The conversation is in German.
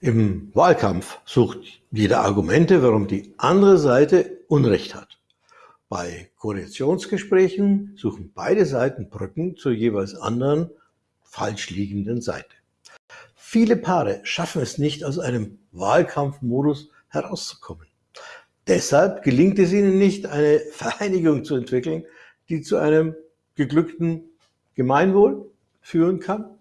Im Wahlkampf sucht jeder Argumente, warum die andere Seite Unrecht hat. Bei Koalitionsgesprächen suchen beide Seiten Brücken zur jeweils anderen, falsch liegenden Seite. Viele Paare schaffen es nicht, aus einem Wahlkampfmodus herauszukommen. Deshalb gelingt es ihnen nicht, eine Vereinigung zu entwickeln, die zu einem geglückten Gemeinwohl führen kann